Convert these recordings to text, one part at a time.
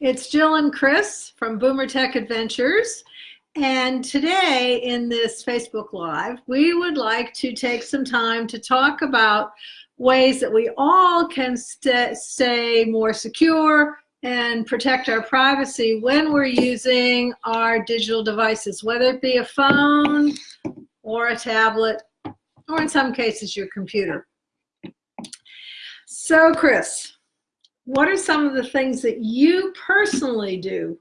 It's Jill and Chris from Boomer Tech Adventures. And today in this Facebook Live, we would like to take some time to talk about ways that we all can st stay more secure and protect our privacy when we're using our digital devices, whether it be a phone or a tablet, or in some cases your computer. So Chris, what are some of the things that you personally do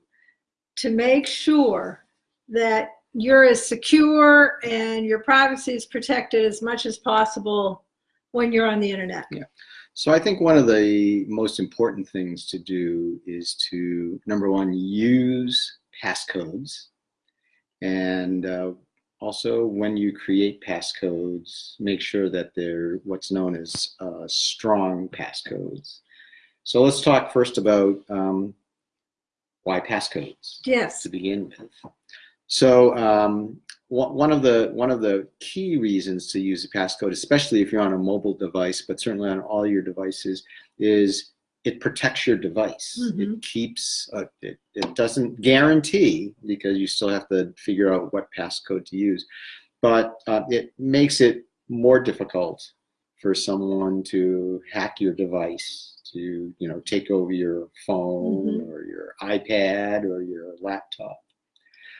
to make sure that you're as secure and your privacy is protected as much as possible when you're on the internet? Yeah. So I think one of the most important things to do is to, number one, use passcodes. And uh, also when you create passcodes, make sure that they're what's known as uh, strong passcodes. So let's talk first about um, why passcodes. Yes. To begin with. So um, one of the one of the key reasons to use a passcode, especially if you're on a mobile device, but certainly on all your devices, is it protects your device. Mm -hmm. It keeps, uh, it, it doesn't guarantee because you still have to figure out what passcode to use, but uh, it makes it more difficult for someone to hack your device to you know take over your phone mm -hmm. or your iPad or your laptop.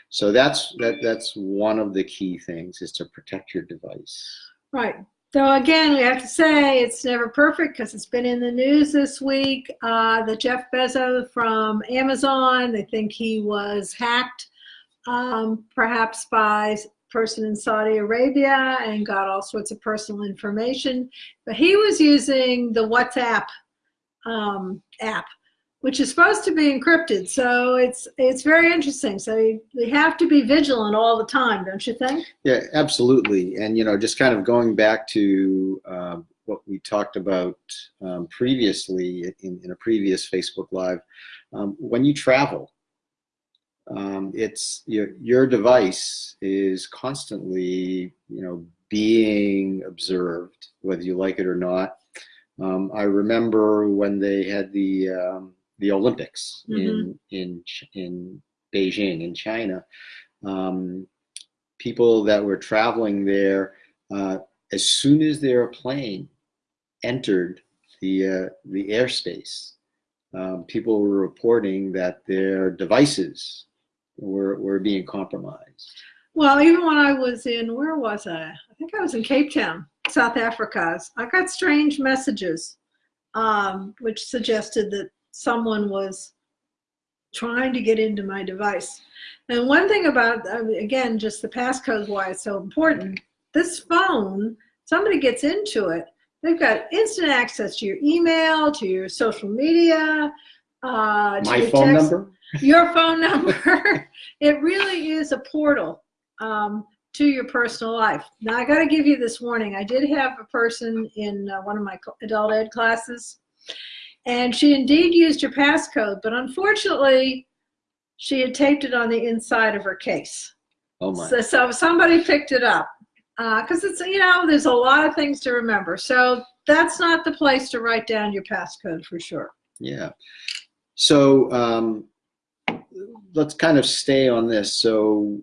So that's that that's one of the key things is to protect your device. Right. So again, we have to say it's never perfect because it's been in the news this week. Uh, the Jeff Bezos from Amazon, they think he was hacked, um, perhaps by person in Saudi Arabia and got all sorts of personal information. But he was using the WhatsApp um, app, which is supposed to be encrypted. So it's it's very interesting. So we have to be vigilant all the time, don't you think? Yeah, absolutely. And you know, just kind of going back to uh, what we talked about um, previously in, in a previous Facebook Live, um, when you travel, um, it's your your device is constantly you know being observed, whether you like it or not. Um, I remember when they had the um, the Olympics mm -hmm. in in in Beijing in China. Um, people that were traveling there, uh, as soon as their plane entered the uh, the airspace, um, people were reporting that their devices were were being compromised. Well, even when I was in, where was I? I think I was in Cape Town South Africa, I got strange messages um, which suggested that someone was trying to get into my device. And one thing about, again, just the passcode, why it's so important, this phone, somebody gets into it, they've got instant access to your email, to your social media, uh, my phone text, number, your phone number. it really is a portal. Um, to your personal life. Now, I got to give you this warning. I did have a person in uh, one of my adult ed classes, and she indeed used your passcode, but unfortunately, she had taped it on the inside of her case. Oh my. So, so somebody picked it up because uh, it's, you know, there's a lot of things to remember. So that's not the place to write down your passcode for sure. Yeah. So um, let's kind of stay on this. So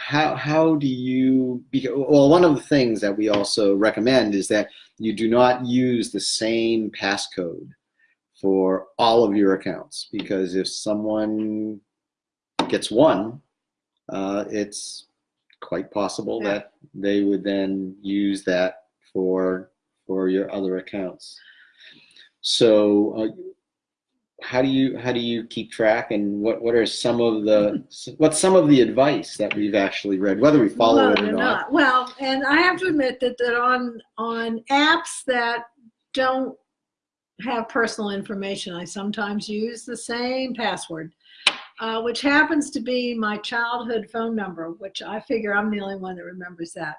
how how do you well one of the things that we also recommend is that you do not use the same passcode for all of your accounts because if someone gets one uh, it's quite possible yeah. that they would then use that for for your other accounts so uh, how do you how do you keep track and what what are some of the what's some of the advice that we've actually read whether we follow well, it or not? not? well and i have to admit that that on on apps that don't have personal information i sometimes use the same password uh, which happens to be my childhood phone number which i figure i'm the only one that remembers that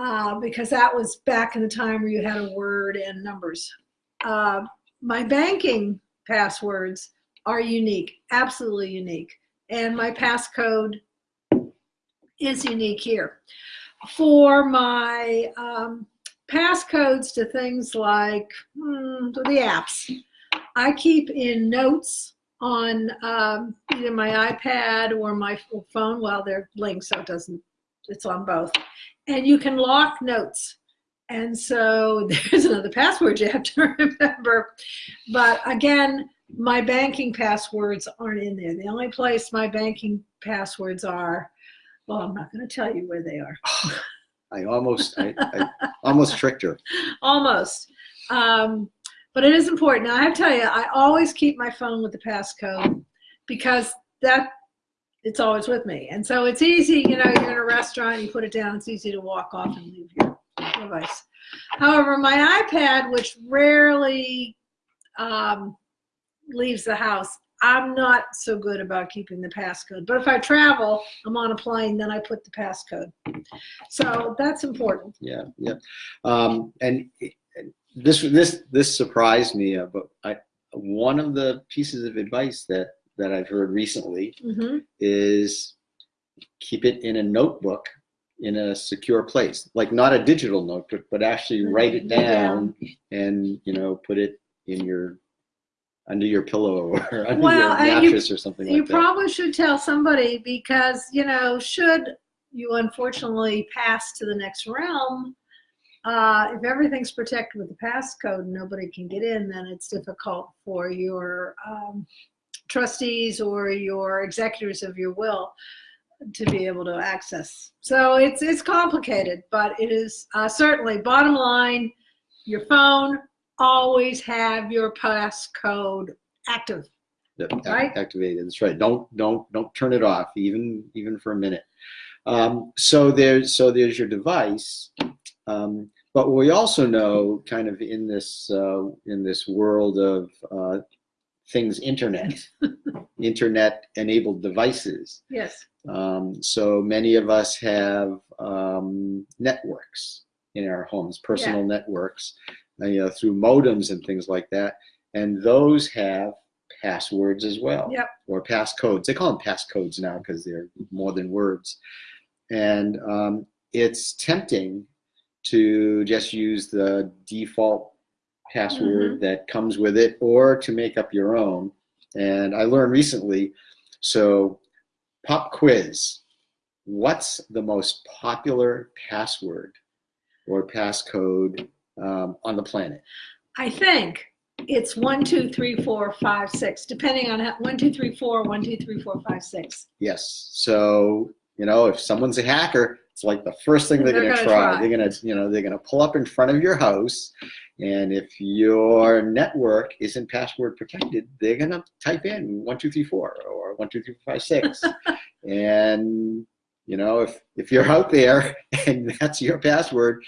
uh, because that was back in the time where you had a word and numbers uh, my banking passwords are unique, absolutely unique. And my passcode is unique here. For my um, passcodes to things like hmm, the apps, I keep in notes on um, either my iPad or my phone. Well, they're linked, so it doesn't, it's on both. And you can lock notes. And so there's another password you have to remember. But again, my banking passwords aren't in there. The only place my banking passwords are, well, I'm not going to tell you where they are. I almost, I, I almost tricked her. Almost. Um, but it is important. Now, I have to tell you, I always keep my phone with the passcode because that it's always with me. And so it's easy, you know, you're in a restaurant, you put it down, it's easy to walk off and leave your device. However, my iPad, which rarely um, leaves the house, I'm not so good about keeping the passcode. But if I travel, I'm on a plane, then I put the passcode. So that's important. Yeah, yeah. Um, and this this this surprised me, uh, but I one of the pieces of advice that that I've heard recently hmm is keep it in a notebook in a secure place, like not a digital notebook, but actually write it down and you know put it in your under your pillow or under Well, your and you- mattress or something You like that. probably should tell somebody because, you know, should you unfortunately pass to the next realm, uh, if everything's protected with the passcode and nobody can get in, then it's difficult for your um, trustees or your executors of your will to be able to access. So it's it's complicated, but it is uh, certainly bottom line. Your phone always have your passcode active. Yep, Right? activated. That's right. Don't don't don't turn it off even even for a minute. Um, so there's so there's your device, um, but we also know kind of in this uh, in this world of uh, things internet, internet enabled devices. Yes. Um, so many of us have um, networks in our homes, personal networks, uh, you know, through modems and things like that, and those have passwords as well, Yep. or passcodes. They call them passcodes now because they're more than words, and um, it's tempting to just use the default password that comes with it, or to make up your own. And I learned recently, so pop quiz. What's the most popular password or passcode um, on the planet? I think it's one, two, three, four, five, six, depending on how, one, two, three, four, one, two, three, four, five, six. Yes. So you know, if someone's a hacker, it's like the first thing they're, They're going to gonna try. try. They're going to, you know, they're going to pull up in front of your house, and if your network isn't password protected, they're going to type in one two three four or one two three five six, and you know, if if you're out there and that's your password,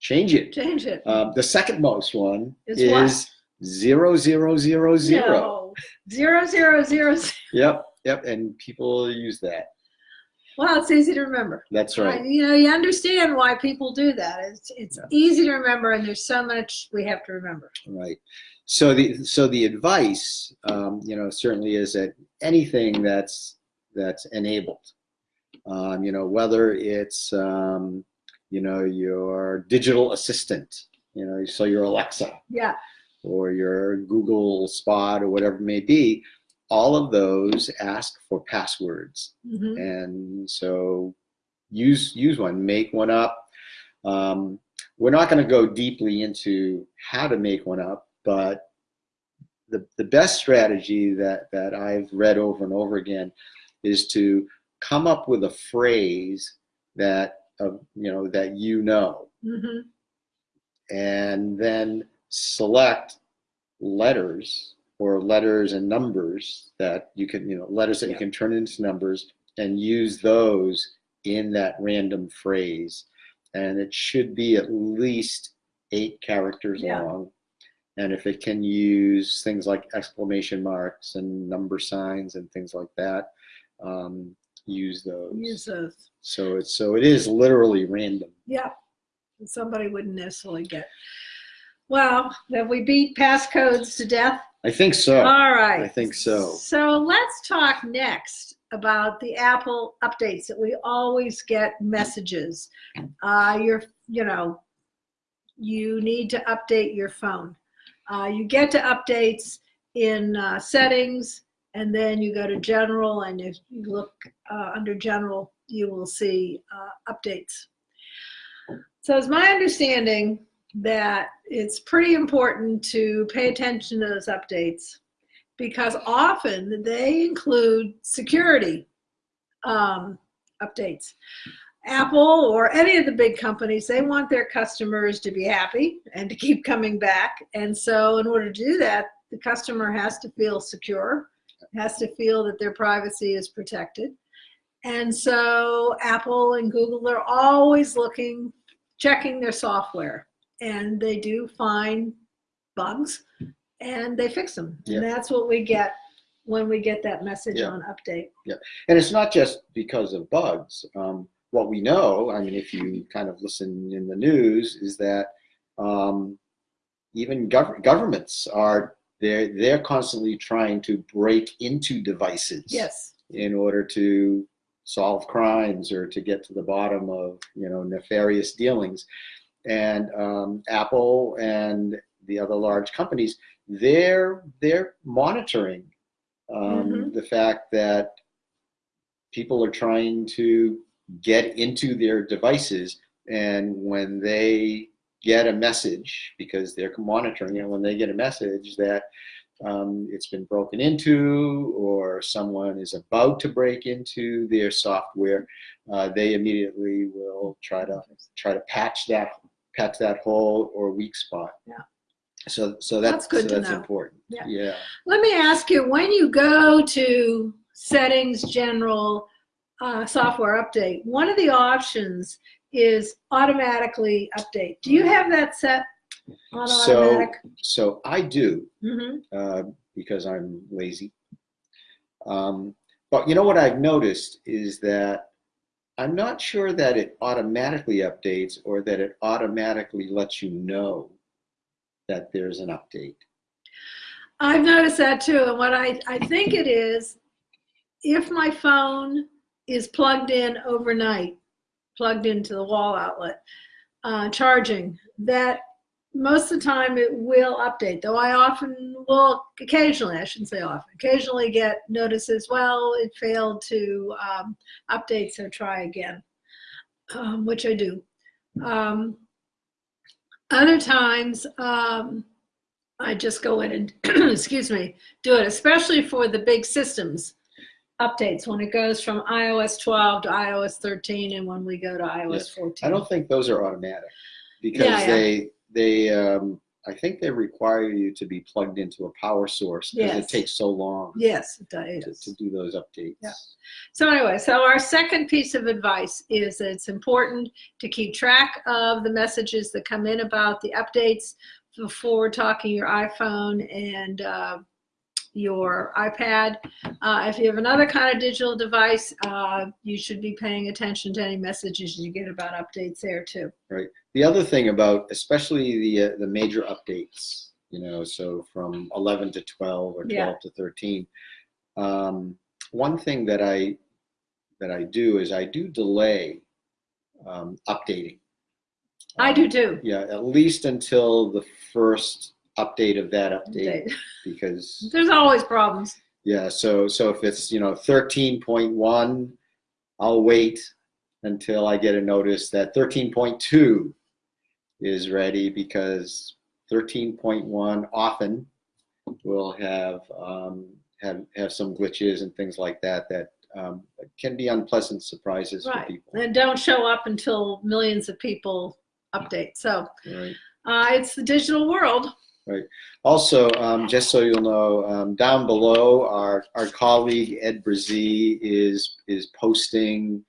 change it. Change it. Um, the second most one Is is, zero zero zero zero. No. Zero, zero, zero, zero. Yep, yep, and people use that. Well, it's easy to remember. That's right. You know, you understand why people do that. It's, it's Yeah. easy to remember, and there's so much we have to remember. Right. So the so the advice, um, you know, certainly is that anything that's that's enabled, um, you know, whether it's um, you know your digital assistant, you know, so your Alexa Yeah. or your Google Spot or whatever it may be, all of those ask for passwords. hmm and so use use one make one up. Um, we're not going to go deeply into how to make one up but the, the best strategy that that i've read over and over again is to come up with a phrase that uh, you know that you know. Hmm and then select letters or letters and numbers that you can, you know, letters that you can turn into numbers and use those in that random phrase. And it should be at least eight characters Yeah. long. And if it can use things like exclamation marks and number signs and things like that, um, use those. Use those. So it's so it is literally random. Yeah. Somebody wouldn't necessarily get. Well, have we beat passcodes to death? I think so. All right. I think so. So let's talk next about the Apple updates that we always get messages. Uh, you're, you know, you need to update your phone. Uh, you get to updates in uh, settings And then you go to general and if you look uh, under general, you will see uh, updates. So it's my understanding that it's pretty important to pay attention to those updates because often they include security um, updates. Apple or any of the big companies, they want their customers to be happy and to keep coming back. And so in order to do that, the customer has to feel secure, has to feel that their privacy is protected. And so Apple and Google are always looking, checking their software and they do find bugs and they fix them. Yeah. And that's what we get when we get that message Yeah. on update. Yeah, And it's not just because of bugs. Um, what we know, I mean, if you kind of listen in the news, is that um, even gov- governments are they're they're constantly trying to break into devices Yes. in order to solve crimes or to get to the bottom of you know nefarious dealings. And um, Apple and the other large companies, they're they're monitoring um, Mhm. the fact that people are trying to get into their devices and when they get a message because they're monitoring it when they get a message that um, it's been broken into or someone is about to break into their software uh, they immediately will try to try to patch that patch that hole or weak spot Yeah. so so that's, That's good so that's know. important Yeah. yeah Let me ask you, when you go to settings, general, uh, software update, one of the options is automatically update. Do you have that set on So- automatic? so i do mm -hmm. uh, because I'm lazy. Um, but you know what I've noticed is that I'm not sure that it automatically updates or that it automatically lets you know that there's an update. I've noticed that too. And what I, I think it is, if my phone is plugged in overnight, plugged into the wall outlet, uh, charging, that most of the time it will update. Though I often will, occasionally, I shouldn't say often, occasionally get notices, well, it failed to um, update, so try again, um, which I do. Um, other times, um, I just go in and, excuse me, do it, especially for the big systems updates when it goes from iOS 12 to iOS 13 and when we go to iOS 14. I don't think those are automatic because Yeah, yeah. they they um, I think they require you to be plugged into a power source because Yes. it takes so long Yes, it to, does. to do those updates. Yeah. So anyway, so our second piece of advice is that it's important to keep track of the messages that come in about the updates before talking your iPhone and uh, your iPad. Uh, if you have another kind of digital device, uh, you should be paying attention to any messages you get about updates there too. Right. The other thing about, especially the uh, the major updates, you know, so from 11 to 12 or 12 Yeah. to 13. Um, one thing that I that I do is I do delay um, updating. I Um, do too. Yeah, at least until the first update of that update, because There's always problems. yeah. So so if it's you know 13.1, I'll wait until I get a notice that 13.2 is ready because 13.1 often will have um, have have some glitches and things like that that um, can be unpleasant surprises for Right. people. And don't show up until millions of people update. So Right. uh, it's the digital world. Also, um, just so you'll know, um, down below, our, our colleague Ed Brzee is is posting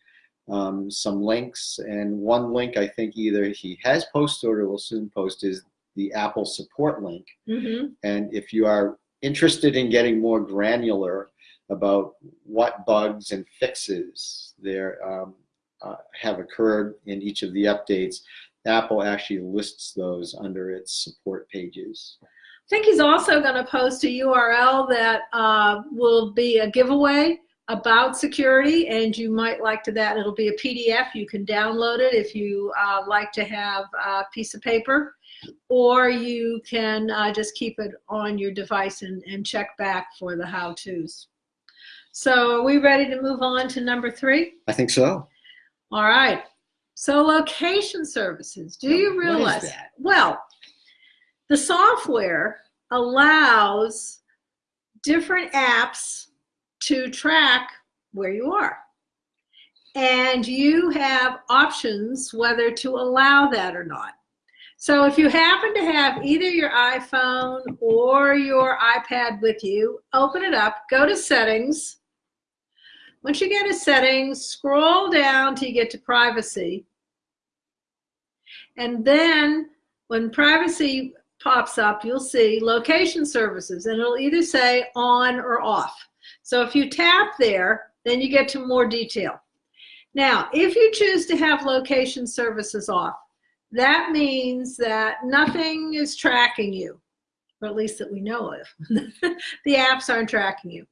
um, some links, and one link I think either he has posted or will soon post is the Apple support link. hmm And if you are interested in getting more granular about what bugs and fixes there um, uh, have occurred in each of the updates, Apple actually lists those under its support pages. I think he's also going to post a URL that uh, will be a giveaway about security, and you might like to that. It'll be a PDF. You can download it if you uh, like to have a piece of paper, or you can uh, just keep it on your device and, and check back for the how-tos. So are we ready to move on to number three? I think so. All right. So location services. Do you realize? that? Well, the software allows different apps to track where you are. And you have options whether to allow that or not. So if you happen to have either your iPhone or your iPad with you, open it up, go to settings. Once you get to settings, scroll down till you get to privacy. And then when privacy pops up, you'll see location services and it'll either say on or off. So if you tap there, then you get to more detail. Now, if you choose to have location services off, that means that nothing is tracking you, or at least that we know of. the apps aren't tracking you.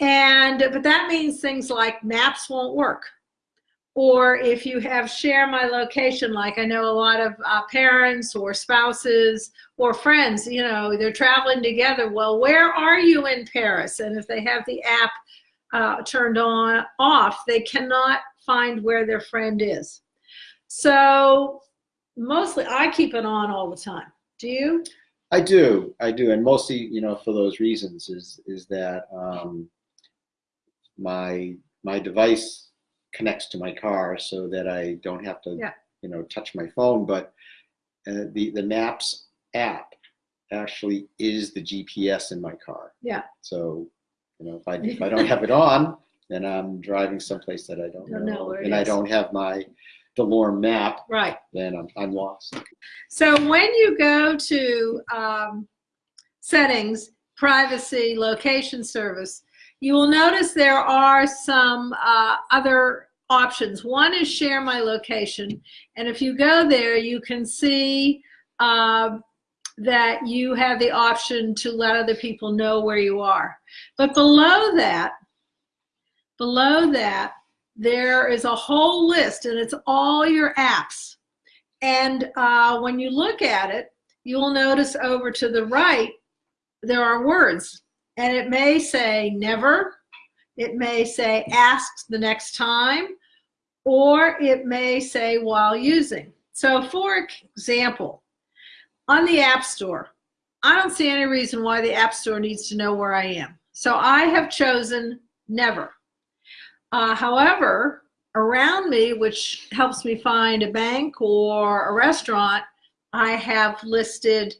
And, but that means things like maps won't work. Or if you have share my location, like I know a lot of uh, parents or spouses or friends, you know, they're traveling together. Well, where are you in Paris? And if they have the app uh, turned on off, they cannot find where their friend is. So mostly I keep it on all the time. Do you? I do, I do, and mostly, you know, for those reasons is is that um, my my device connects to my car so that I don't have to, Yeah. you know, touch my phone. But uh, the the Maps app actually is the GPS in my car. Yeah. So, you know, if I if I don't have it on, then I'm driving someplace that I don't, Don't know it and I don't have my DeLorme map, Right. then I'm I'm lost. So when you go to um, settings, privacy, location service, you will notice there are some uh, other options. One is share my location. And if you go there, you can see um, that you have the option to let other people know where you are. But below that, below that, there is a whole list and it's all your apps. And uh, when you look at it, you will notice over to the right, there are words. And it may say never, it may say ask the next time, or it may say while using. So for example, on the App Store, I don't see any reason why the App Store needs to know where I am. So I have chosen never. Uh, however, around me, which helps me find a bank or a restaurant, I have listed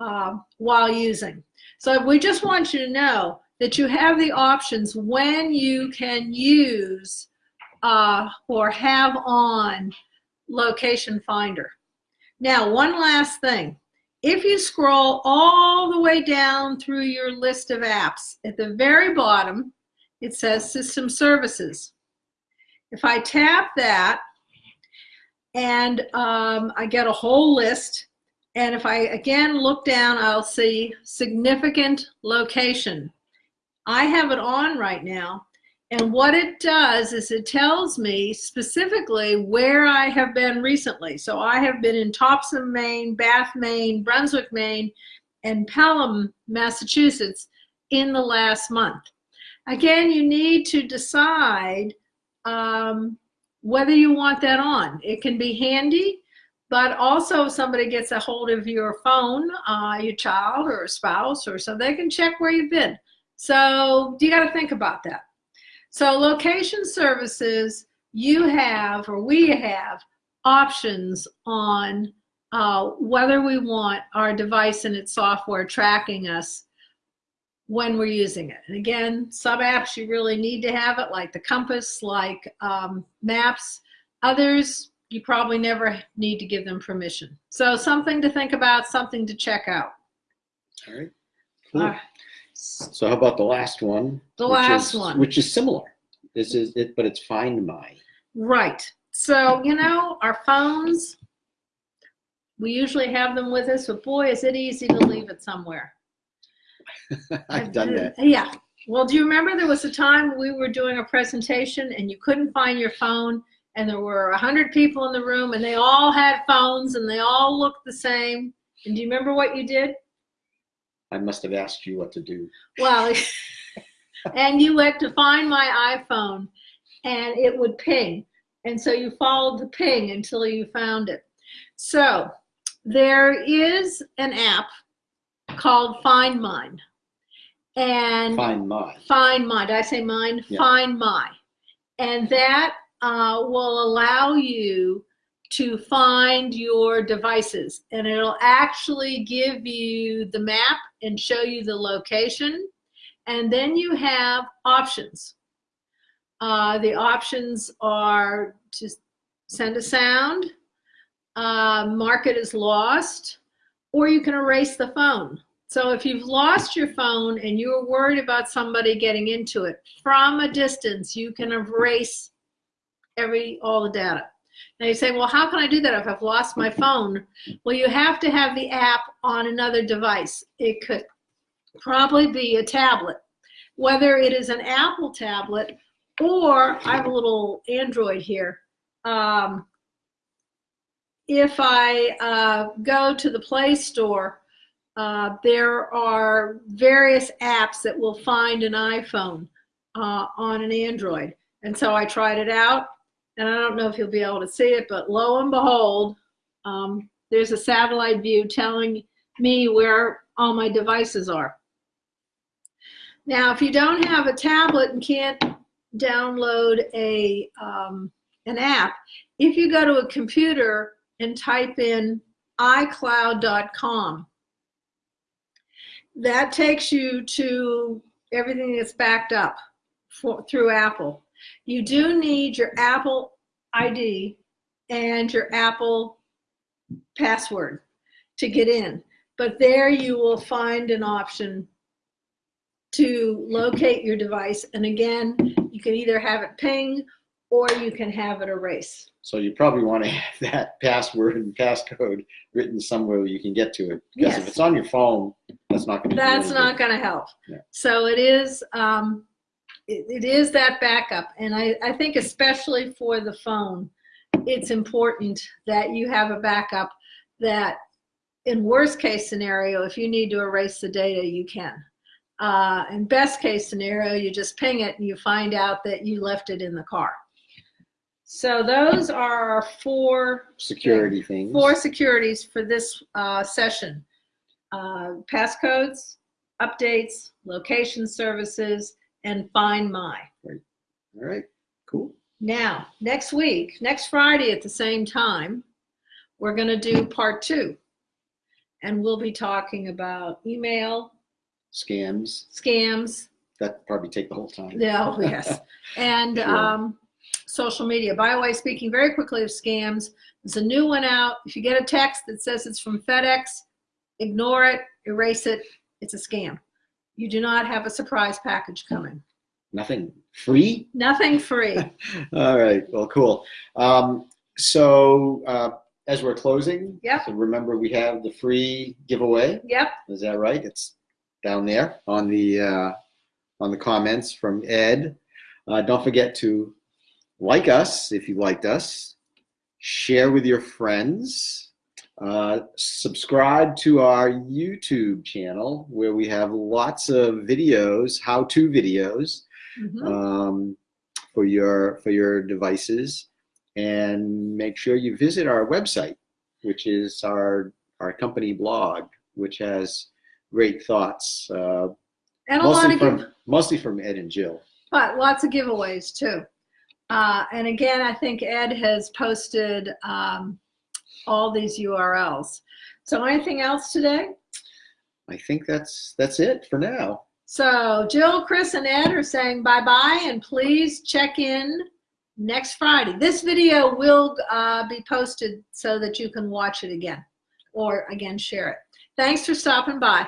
uh, while using. So we just want you to know that you have the options when you can use uh, or have on Location Finder. Now, one last thing. If you scroll all the way down through your list of apps, at the very bottom, it says System Services. If I tap that and um, I get a whole list, and if I again look down, I'll see significant location. I have it on right now. And what it does is it tells me specifically where I have been recently. So I have been in Topsham, Maine, Bath, Maine, Brunswick, Maine, and Pelham, Massachusetts in the last month. Again, you need to decide um, whether you want that on. It can be handy, but also if somebody gets a hold of your phone, uh, your child or a spouse or so, they can check where you've been. So you got to think about that. So location services, you have or we have options on uh, whether we want our device and its software tracking us when we're using it. And again, some apps you really need to have it, like the compass, like um, maps. Others, you probably never need to give them permission. So something to think about, something to check out. All right. Cool. All right. So how about the last one? The last is- one. Which is similar. This is it, but it's Find My. Right. So, you know, our phones, we usually have them with us, but boy, is it easy to leave it somewhere. I've done that. Yeah. Well, do you remember there was a time we were doing a presentation and you couldn't find your phone and there were a hundred people in the room and they all had phones and they all looked the same. And do you remember what you did? I must have asked you what to do. Well, and you went to find my iPhone and it would ping. And so you followed the ping until you found it. So there is an app called Find Mine. And Find my. Find My, did I say mine? Yeah. Find My. And that uh, will allow you to find your devices. And it'll actually give you the map and show you the location. And then you have options. Uh, the options are to send a sound, uh, mark it as lost, or you can erase the phone. So if you've lost your phone and you're worried about somebody getting into it, from a distance, you can erase every all the data. Now you say, well, how can I do that if I've lost my phone? Well, you have to have the app on another device. It could probably be a tablet, whether it is an Apple tablet or I have a little Android here. Um, if I uh, go to the Play Store, uh, there are various apps that will find an iPhone uh, on an Android. And so I tried it out, and I don't know if you'll be able to see it, but lo and behold, um, there's a satellite view telling me where all my devices are. Now, if you don't have a tablet and can't download a um, an app, if you go to a computer and type in iCloud.com, that takes you to everything that's backed up for, through Apple. You do need your Apple ID and your Apple password to get in. But there you will find an option to locate your device. And again, you can either have it ping or you can have it erase. So you probably want to have that password and passcode written somewhere you can get to it. Because Yes. if it's on your phone, that's not going to. That's not going to help. Yeah. So it is, um, it, it is that backup. And I, I think especially for the phone, it's important that you have a backup that in worst case scenario, if you need to erase the data, you can. Uh, in best case scenario, you just ping it and you find out that you left it in the car. So those are our four security things. four securities for this uh, session. Uh, passcodes, updates, location services, and Find My. All right. Cool. Now, next week, next Friday at the same time, we're going to do part two. And we'll be talking about email, Scams. scams, That probably take the whole time. Yeah, oh, yes. And Sure. um, social media. By the way, speaking very quickly of scams, there's a new one out. If you get a text that says it's from FedEx, ignore it, erase it. It's a scam. You do not have a surprise package coming. Nothing free. Nothing free. All right. Well, cool. Um, so uh, as we're closing, Yep. so remember we have the free giveaway. Yep. Is that right? It's down there on the uh, on the comments from Ed. Uh, don't forget to like us if you liked us. Share with your friends. Uh, subscribe to our YouTube channel where we have lots of videos, how-to videos Mhm. um, for your for your devices, and make sure you visit our website, which is our our company blog, which has great thoughts, uh, And a lot mostly of from mostly from Ed and Jill. but lots of giveaways too. Uh, and again, I think Ed has posted um, all these URLs. So anything else today? I think that's that's it for now. So Jill, Chris, and Ed are saying bye-bye, and please check in next Friday. This video will uh, be posted so that you can watch it again, or again, share it. Thanks for stopping by.